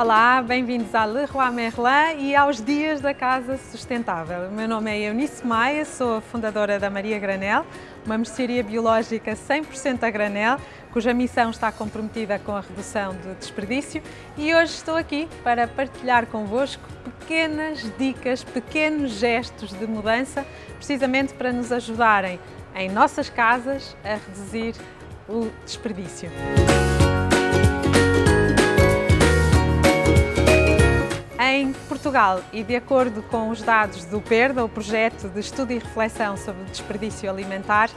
Olá, bem-vindos à Leroy Merlin e aos Dias da Casa Sustentável. O meu nome é Eunice Maia, sou a fundadora da Maria Granel, uma mercearia biológica 100% a granel, cuja missão está comprometida com a redução do desperdício e hoje estou aqui para partilhar convosco pequenas dicas, pequenos gestos de mudança, precisamente para nos ajudarem em nossas casas a reduzir o desperdício. Em Portugal, e de acordo com os dados do PERDA, o Projeto de Estudo e Reflexão sobre Desperdício Alimentar,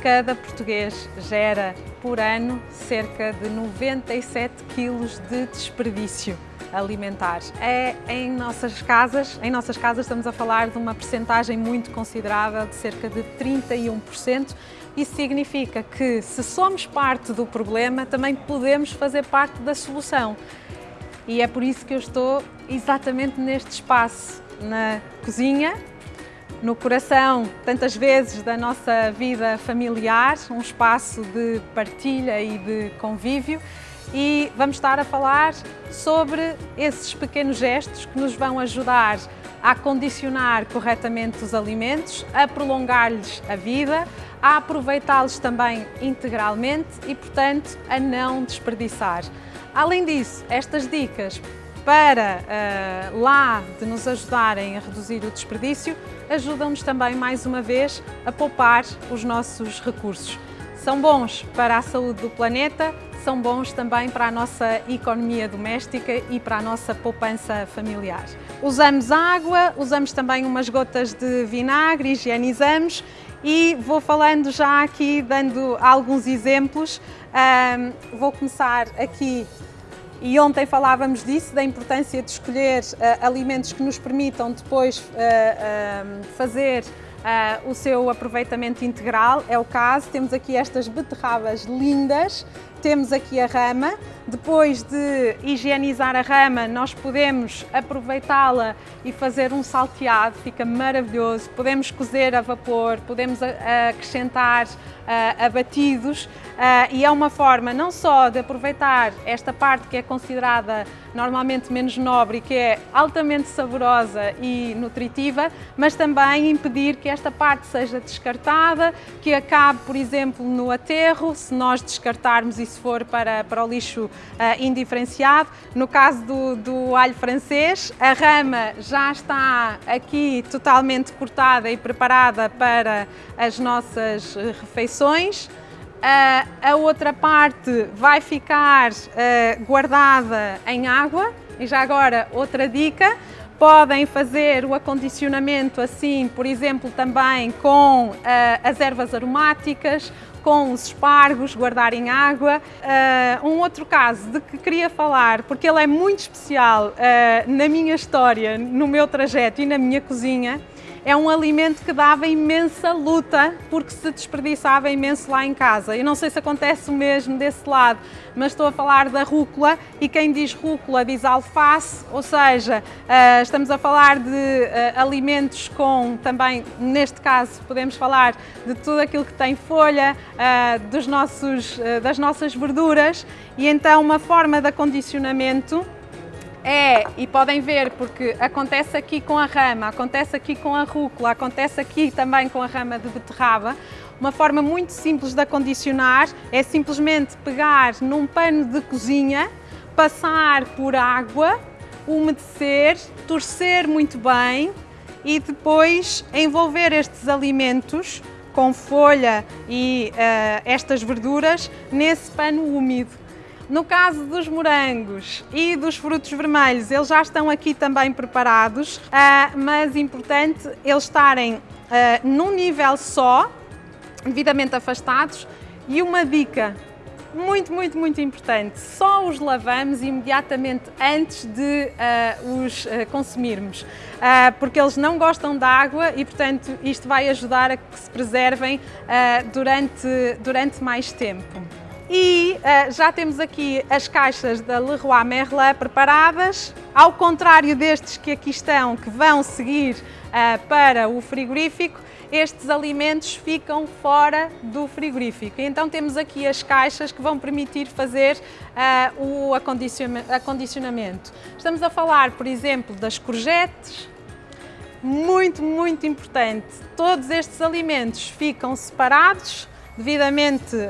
cada português gera por ano cerca de 97 quilos de desperdício alimentar. É em nossas casas, em nossas casas estamos a falar de uma percentagem muito considerável de cerca de 31%. Isso significa que se somos parte do problema, também podemos fazer parte da solução. E é por isso que eu estou exatamente neste espaço, na cozinha, no coração, tantas vezes, da nossa vida familiar, um espaço de partilha e de convívio e vamos estar a falar sobre esses pequenos gestos que nos vão ajudar a condicionar corretamente os alimentos, a prolongar-lhes a vida, a aproveitá-los também integralmente e, portanto, a não desperdiçar. Além disso, estas dicas para uh, lá de nos ajudarem a reduzir o desperdício, ajudam-nos também, mais uma vez, a poupar os nossos recursos. São bons para a saúde do planeta, são bons também para a nossa economia doméstica e para a nossa poupança familiar. Usamos água, usamos também umas gotas de vinagre, higienizamos e vou falando já aqui, dando alguns exemplos. Um, vou começar aqui e ontem falávamos disso, da importância de escolher uh, alimentos que nos permitam depois uh, uh, fazer o seu aproveitamento integral, é o caso. Temos aqui estas beterrabas lindas, temos aqui a rama, depois de higienizar a rama, nós podemos aproveitá-la e fazer um salteado, fica maravilhoso. Podemos cozer a vapor, podemos acrescentar abatidos e é uma forma não só de aproveitar esta parte que é considerada normalmente menos nobre e que é altamente saborosa e nutritiva, mas também impedir que esta parte seja descartada, que acabe, por exemplo, no aterro, se nós descartarmos e se for para, para o lixo uh, indiferenciado. No caso do, do alho francês, a rama já está aqui totalmente cortada e preparada para as nossas refeições. Uh, a outra parte vai ficar uh, guardada em água e já agora outra dica, podem fazer o acondicionamento assim, por exemplo, também com uh, as ervas aromáticas, com os espargos, guardar em água. Uh, um outro caso de que queria falar, porque ele é muito especial uh, na minha história, no meu trajeto e na minha cozinha, é um alimento que dava imensa luta porque se desperdiçava imenso lá em casa. Eu não sei se acontece o mesmo desse lado, mas estou a falar da rúcula e quem diz rúcula diz alface, ou seja, uh, estamos a falar de uh, alimentos com também, neste caso, podemos falar de tudo aquilo que tem folha, uh, dos nossos, das nossas verduras e então uma forma de acondicionamento é, e podem ver, porque acontece aqui com a rama, acontece aqui com a rúcula, acontece aqui também com a rama de beterraba. Uma forma muito simples de acondicionar é simplesmente pegar num pano de cozinha, passar por água, umedecer, torcer muito bem e depois envolver estes alimentos com folha e uh, estas verduras nesse pano úmido. No caso dos morangos e dos frutos vermelhos, eles já estão aqui também preparados, ah, mas importante eles estarem ah, num nível só, devidamente afastados. E uma dica muito, muito, muito importante, só os lavamos imediatamente antes de uh, os uh, consumirmos, uh, porque eles não gostam de água e, portanto, isto vai ajudar a que se preservem durante, durante mais tempo. E uh, já temos aqui as caixas da Leroy Merlin preparadas, ao contrário destes que aqui estão, que vão seguir uh, para o frigorífico, estes alimentos ficam fora do frigorífico. Então temos aqui as caixas que vão permitir fazer uh, o acondicionamento. Estamos a falar, por exemplo, das courgettes, muito, muito importante. Todos estes alimentos ficam separados, devidamente uh,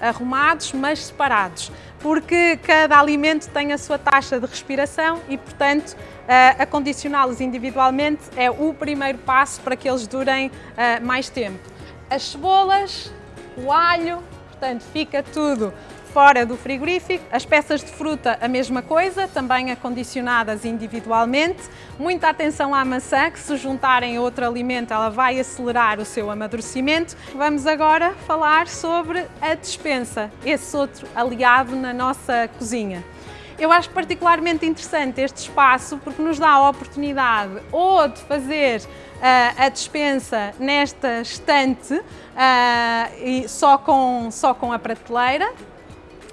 arrumados, mas separados, porque cada alimento tem a sua taxa de respiração e, portanto, uh, acondicioná-los individualmente é o primeiro passo para que eles durem uh, mais tempo. As cebolas, o alho, portanto, fica tudo fora do frigorífico. As peças de fruta, a mesma coisa, também acondicionadas individualmente. Muita atenção à maçã, que se juntarem a outro alimento, ela vai acelerar o seu amadurecimento. Vamos agora falar sobre a despensa, esse outro aliado na nossa cozinha. Eu acho particularmente interessante este espaço porque nos dá a oportunidade ou de fazer uh, a despensa nesta estante uh, e só com, só com a prateleira,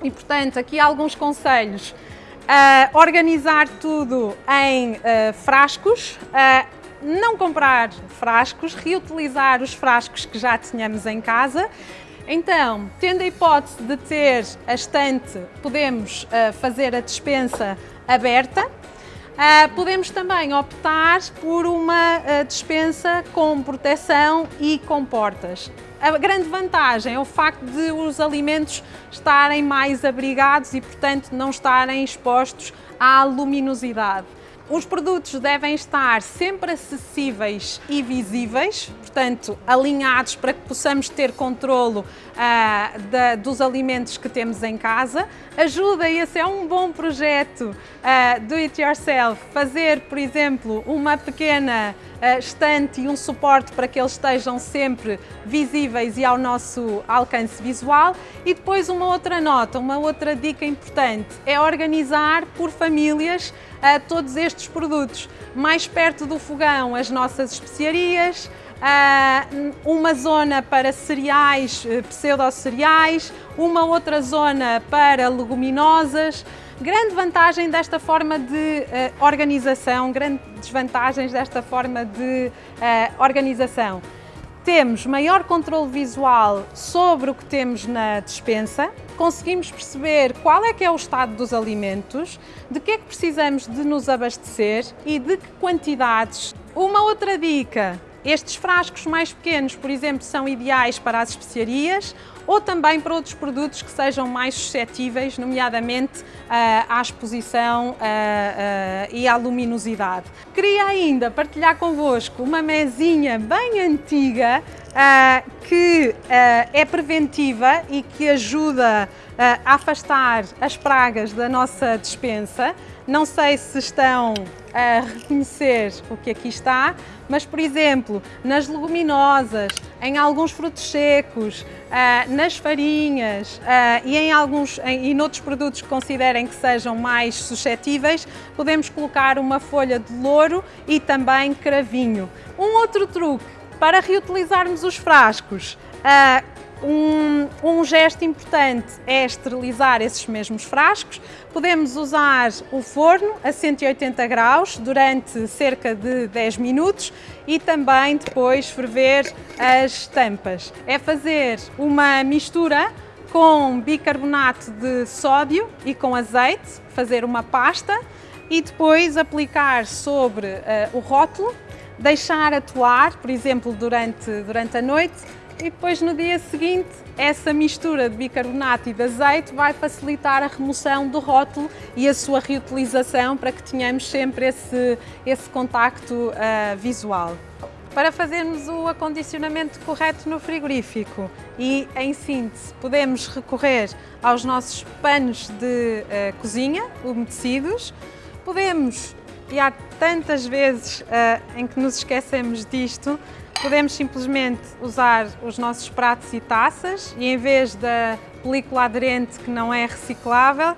e, portanto, aqui alguns conselhos. Uh, organizar tudo em uh, frascos, uh, não comprar frascos, reutilizar os frascos que já tínhamos em casa. Então, tendo a hipótese de ter a estante, podemos fazer a dispensa aberta. Podemos também optar por uma dispensa com proteção e com portas. A grande vantagem é o facto de os alimentos estarem mais abrigados e, portanto, não estarem expostos à luminosidade. Os produtos devem estar sempre acessíveis e visíveis, portanto, alinhados para que possamos ter controlo uh, da, dos alimentos que temos em casa. Ajuda, esse é um bom projeto uh, do it yourself, fazer, por exemplo, uma pequena estante e um suporte para que eles estejam sempre visíveis e ao nosso alcance visual. E depois uma outra nota, uma outra dica importante, é organizar por famílias a todos estes produtos. Mais perto do fogão, as nossas especiarias, uma zona para cereais, eh, pseudo-cereais, uma outra zona para leguminosas. Grande vantagem desta forma de uh, organização, grandes desvantagens desta forma de uh, organização. Temos maior controle visual sobre o que temos na despensa, conseguimos perceber qual é que é o estado dos alimentos, de que é que precisamos de nos abastecer e de que quantidades. Uma outra dica, estes frascos mais pequenos, por exemplo, são ideais para as especiarias ou também para outros produtos que sejam mais suscetíveis, nomeadamente uh, à exposição uh, uh, e à luminosidade. Queria ainda partilhar convosco uma mesinha bem antiga que é preventiva e que ajuda a afastar as pragas da nossa despensa. Não sei se estão a reconhecer o que aqui está, mas, por exemplo, nas leguminosas, em alguns frutos secos, ah, nas farinhas ah, e em alguns e noutros produtos que considerem que sejam mais suscetíveis, podemos colocar uma folha de louro e também cravinho. Um outro truque para reutilizarmos os frascos, ah, um, um, gesto importante é esterilizar esses mesmos frascos. Podemos usar o forno a 180 graus durante cerca de 10 minutos e também depois ferver as tampas. É fazer uma mistura com bicarbonato de sódio e com azeite, fazer uma pasta e depois aplicar sobre uh, o rótulo, deixar atuar, por exemplo, durante, durante a noite e depois no dia seguinte essa mistura de bicarbonato e de azeite vai facilitar a remoção do rótulo e a sua reutilização para que tenhamos sempre esse, esse contacto uh, visual. Para fazermos o acondicionamento correto no frigorífico e, em síntese, podemos recorrer aos nossos panos de uh, cozinha umedecidos, podemos, e há tantas vezes uh, em que nos esquecemos disto, Podemos simplesmente usar os nossos pratos e taças e em vez da película aderente que não é reciclável,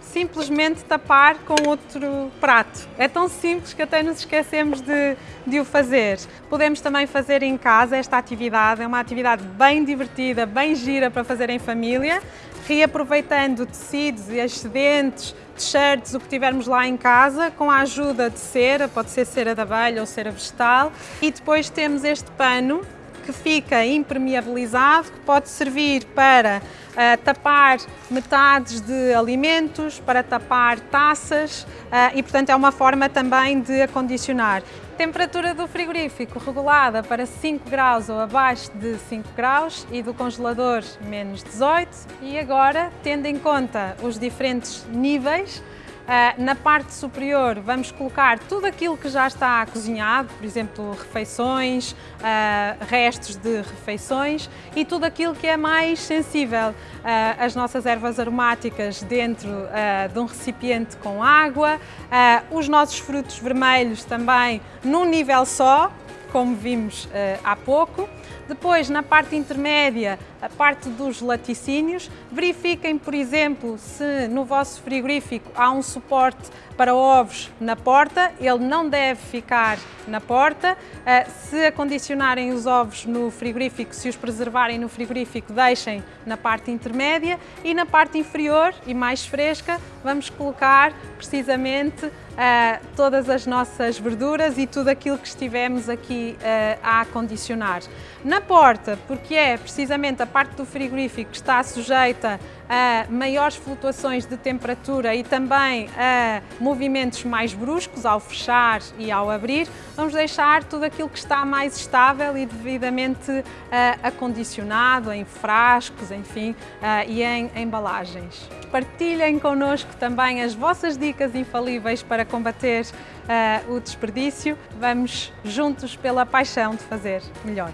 simplesmente tapar com outro prato. É tão simples que até nos esquecemos de, de o fazer. Podemos também fazer em casa esta atividade, é uma atividade bem divertida, bem gira para fazer em família, reaproveitando tecidos e excedentes, t-shirts, o que tivermos lá em casa, com a ajuda de cera, pode ser cera de abelha ou cera vegetal, e depois temos este pano que fica impermeabilizado, que pode servir para uh, tapar metades de alimentos, para tapar taças uh, e, portanto, é uma forma também de acondicionar. Temperatura do frigorífico regulada para 5 graus ou abaixo de 5 graus e do congelador menos 18 e agora, tendo em conta os diferentes níveis, na parte superior vamos colocar tudo aquilo que já está cozinhado, por exemplo, refeições, uh, restos de refeições e tudo aquilo que é mais sensível. Uh, as nossas ervas aromáticas dentro de um recipiente com água, os nossos frutos vermelhos também num nível só, como vimos há pouco. Depois, na parte intermédia, a parte dos laticínios, verifiquem, por exemplo, se no vosso frigorífico há um suporte para ovos na porta, ele não deve ficar na porta. Eh, se acondicionarem os ovos no frigorífico, se os preservarem no frigorífico, deixem na parte intermédia e na parte inferior e mais fresca, vamos colocar precisamente Uh, todas as nossas verduras e tudo aquilo que estivemos aqui uh, a acondicionar. Na porta, porque é precisamente a parte do frigorífico que está sujeita a maiores flutuações de temperatura e também a movimentos mais bruscos ao fechar e ao abrir, vamos deixar tudo aquilo que está mais estável e devidamente uh, acondicionado em frascos, enfim, uh, e em embalagens. Partilhem connosco também as vossas dicas infalíveis para combater uh, o desperdício. Vamos juntos pela paixão de fazer melhor.